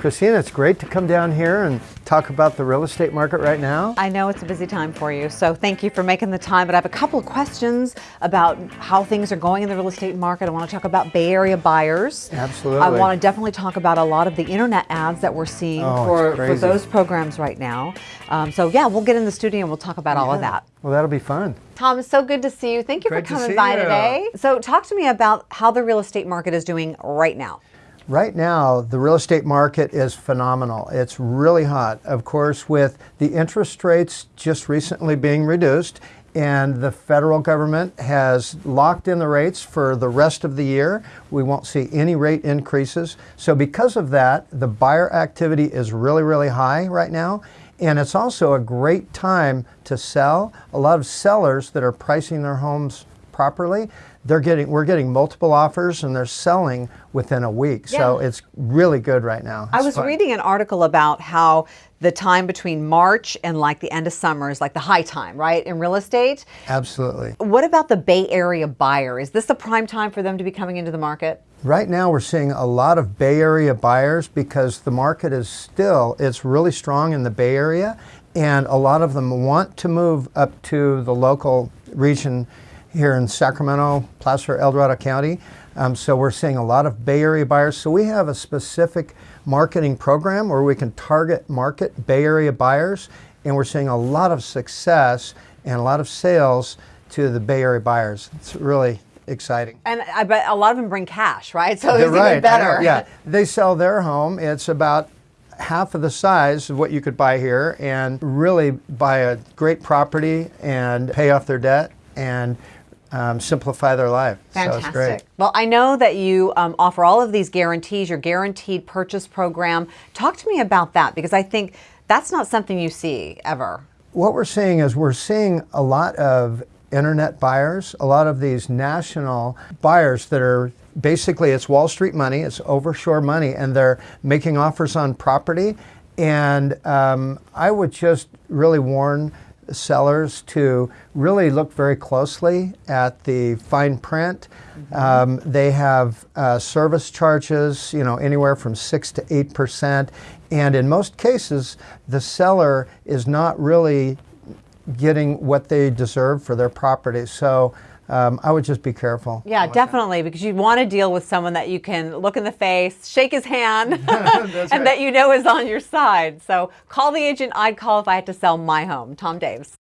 Christina, it's great to come down here and talk about the real estate market right now. I know it's a busy time for you, so thank you for making the time. But I have a couple of questions about how things are going in the real estate market. I want to talk about Bay Area buyers. Absolutely. I want to definitely talk about a lot of the internet ads that we're seeing Oh, for, for those programs right now. Um, so yeah, we'll get in the studio and we'll talk about all of that. Well, that'll be fun. Tom, it's so good to see you. Thank you Great for coming by you. today. So talk to me about how the real estate market is doing right now. Right now, the real estate market is phenomenal. It's really hot. Of course, with the interest rates just recently being reduced, and the federal government has locked in the rates for the rest of the year. We won't see any rate increases. So, because of that, the buyer activity is really, really high right now. And it's also a great time to sell. A lot of sellers that are pricing their homes properly, they're getting we're getting multiple offers and they're selling within a week. So it's really good right now. I was fun. reading an article about how the time between March and like the end of summer is like the high time, right, in real estate. Absolutely. What about the Bay Area buyer? Is this the prime time for them to be coming into the market? Right now we're seeing a lot of Bay Area buyers because the market is still it's really strong in the Bay Area and a lot of them want to move up to the local region here in Sacramento, Placer, El Dorado County. Um, so we're seeing a lot of Bay Area buyers. So we have a specific marketing program where we can target market Bay Area buyers and we're seeing a lot of success and a lot of sales to the Bay Area buyers. It's really exciting. And I bet a lot of them bring cash, right? So it's They're right. Even better. Yeah, they sell their home. It's about half of the size of what you could buy here, and really buy a great property and pay off their debt and um, simplify their life. So. Fantastic. Well, I know that you um, offer all of these guarantees, your guaranteed purchase program. Talk to me about that because I think that's not something you see ever. What we're seeing is we're seeing a lot of internet buyers, a lot of these national buyers that are basically it's Wall Street money, it's overshore money, and they're making offers on property. And um, I would just really warn sellers to really look very closely at the fine print. Um, they have uh, service charges, you know, anywhere from six to eight percent, and in most cases, the seller is not really getting what they deserve for their property. So um, I would just be careful. Yeah, definitely, because you want to deal with someone that you can look in the face, shake his hand, and that you know is on your side. So call the agent I'd call if I had to sell my home. Tom Daves.